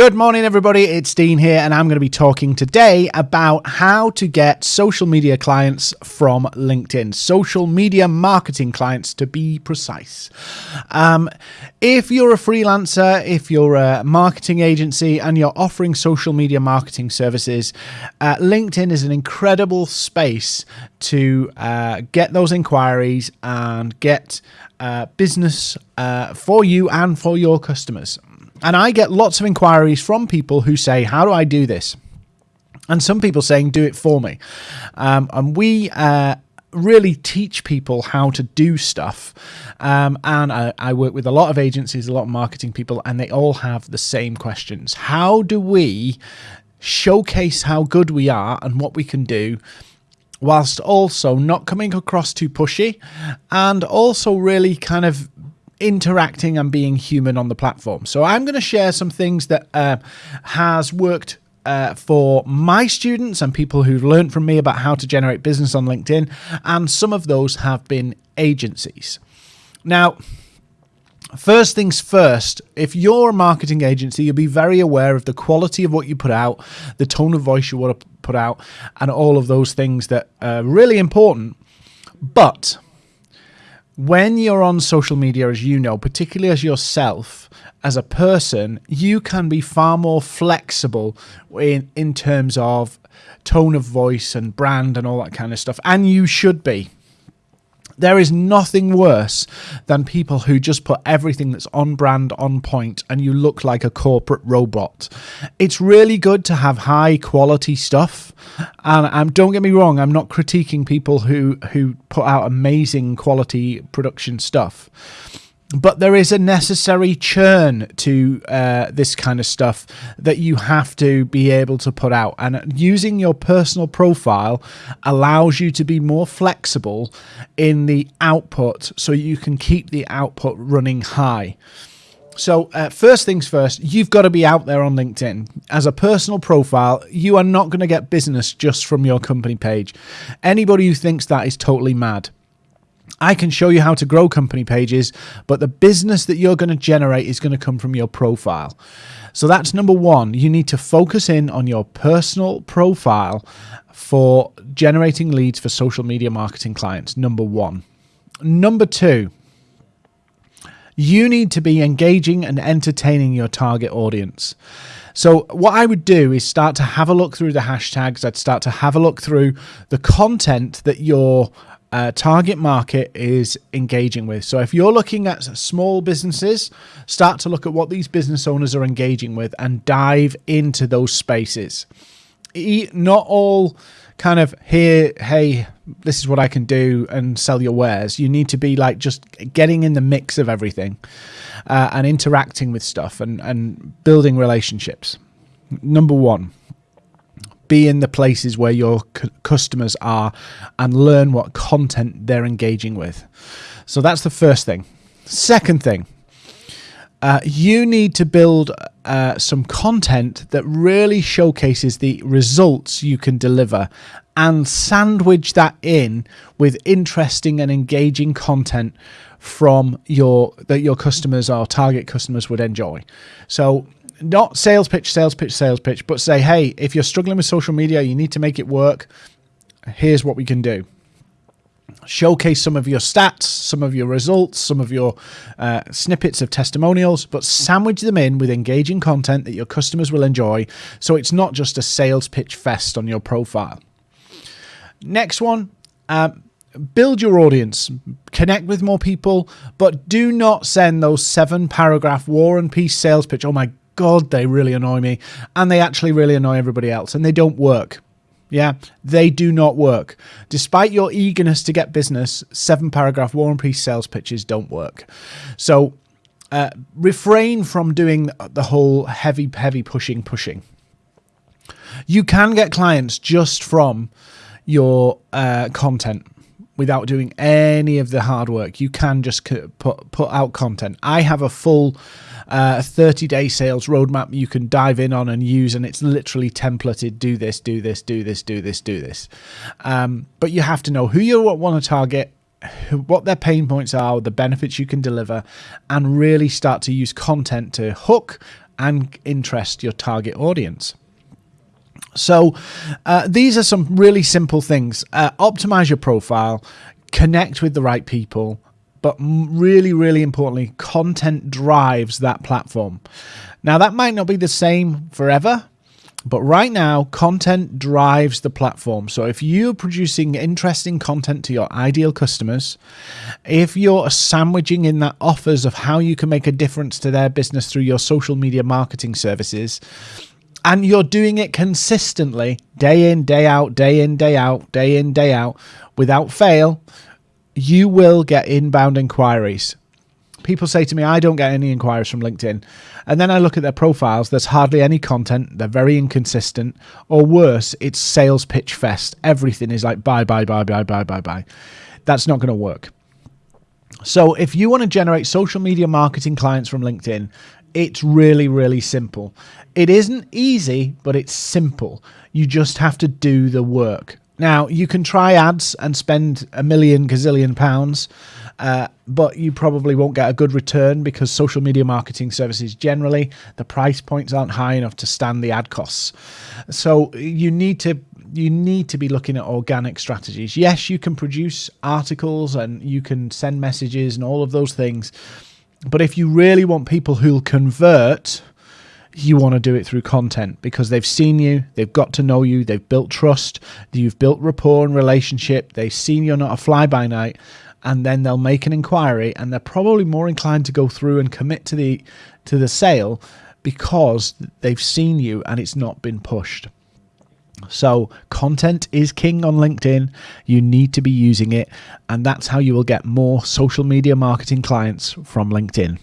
Good morning, everybody. It's Dean here, and I'm going to be talking today about how to get social media clients from LinkedIn, social media marketing clients to be precise. Um, if you're a freelancer, if you're a marketing agency, and you're offering social media marketing services, uh, LinkedIn is an incredible space to uh, get those inquiries and get uh, business uh, for you and for your customers. And I get lots of inquiries from people who say, How do I do this? And some people saying, Do it for me. Um, and we uh, really teach people how to do stuff. Um, and I, I, work with a lot of agencies, a lot of marketing people, and they all have the same questions. How do we showcase how good we are and what we can do? Whilst also not coming across too pushy and also really kind of interacting and being human on the platform. So I'm going to share some things that uh, has worked uh, for my students and people who've learned from me about how to generate business on LinkedIn, and some of those have been agencies. Now, First things first, if you're a marketing agency, you'll be very aware of the quality of what you put out, the tone of voice you want to put out, and all of those things that are really important. But when you're on social media, as you know, particularly as yourself, as a person, you can be far more flexible in, in terms of tone of voice and brand and all that kind of stuff. And you should be. There is nothing worse than people who just put everything that's on brand on point and you look like a corporate robot. It's really good to have high quality stuff. And um, don't get me wrong, I'm not critiquing people who, who put out amazing quality production stuff but there is a necessary churn to uh, this kind of stuff that you have to be able to put out. And using your personal profile allows you to be more flexible in the output so you can keep the output running high. So, uh, first things first, you've got to be out there on LinkedIn. As a personal profile, you are not going to get business just from your company page. Anybody who thinks that is totally mad. I can show you how to grow company pages, but the business that you're going to generate is going to come from your profile. So that's number one. You need to focus in on your personal profile for generating leads for social media marketing clients. Number one. Number two, you need to be engaging and entertaining your target audience. So, what I would do is start to have a look through the hashtags. I'd start to have a look through the content that your uh, target market is engaging with. So if you're looking at small businesses, start to look at what these business owners are engaging with and dive into those spaces. Not all kind of here, hey, this is what I can do and sell your wares. You need to be like just getting in the mix of everything uh, and interacting with stuff and, and building relationships. Number one be in the places where your customers are and learn what content they're engaging with. So that's the first thing. Second thing, uh, you need to build uh, some content that really showcases the results you can deliver and sandwich that in with interesting and engaging content from your that your customers or target customers would enjoy. So not sales pitch, sales pitch, sales pitch, but say, hey, if you're struggling with social media, you need to make it work. Here's what we can do. Showcase some of your stats, some of your results, some of your uh, snippets of testimonials, but sandwich them in with engaging content that your customers will enjoy. So it's not just a sales pitch fest on your profile. Next one, uh, build your audience, connect with more people, but do not send those seven paragraph war and peace sales pitch. Oh my God, they really annoy me. And they actually really annoy everybody else. And they don't work. Yeah, they do not work. Despite your eagerness to get business, seven paragraph War and Peace sales pitches don't work. So uh, refrain from doing the whole heavy, heavy pushing, pushing. You can get clients just from your uh, content without doing any of the hard work. You can just put, put out content. I have a full uh, 30 day sales roadmap you can dive in on and use, and it's literally templated do this, do this, do this, do this, do this. Um, but you have to know who you want to target, what their pain points are, the benefits you can deliver, and really start to use content to hook and interest your target audience. So, uh, these are some really simple things. Uh, optimize your profile, connect with the right people, but really, really importantly, content drives that platform. Now, that might not be the same forever, but right now, content drives the platform. So if you're producing interesting content to your ideal customers, if you're sandwiching in that offers of how you can make a difference to their business through your social media marketing services, and you're doing it consistently, day in, day out, day in, day out, day in, day out, without fail, you will get inbound inquiries. People say to me, I don't get any inquiries from LinkedIn. And then I look at their profiles, there's hardly any content, they're very inconsistent, or worse, it's sales pitch fest. Everything is like buy, buy, buy, buy, buy, buy, buy. That's not going to work. So if you want to generate social media marketing clients from LinkedIn, it's really, really simple. It isn't easy, but it's simple. You just have to do the work. Now, you can try ads and spend a million gazillion pounds, uh, but you probably won't get a good return because social media marketing services generally, the price points aren't high enough to stand the ad costs. So you need to you need to be looking at organic strategies. Yes, you can produce articles and you can send messages and all of those things. But if you really want people who'll convert, you want to do it through content because they've seen you, they've got to know you, they've built trust, you've built rapport and relationship, they've seen you're not a fly by night, and then they'll make an inquiry and they're probably more inclined to go through and commit to the to the sale because they've seen you and it's not been pushed. So, content is king on LinkedIn. You need to be using it, and that's how you will get more social media marketing clients from LinkedIn.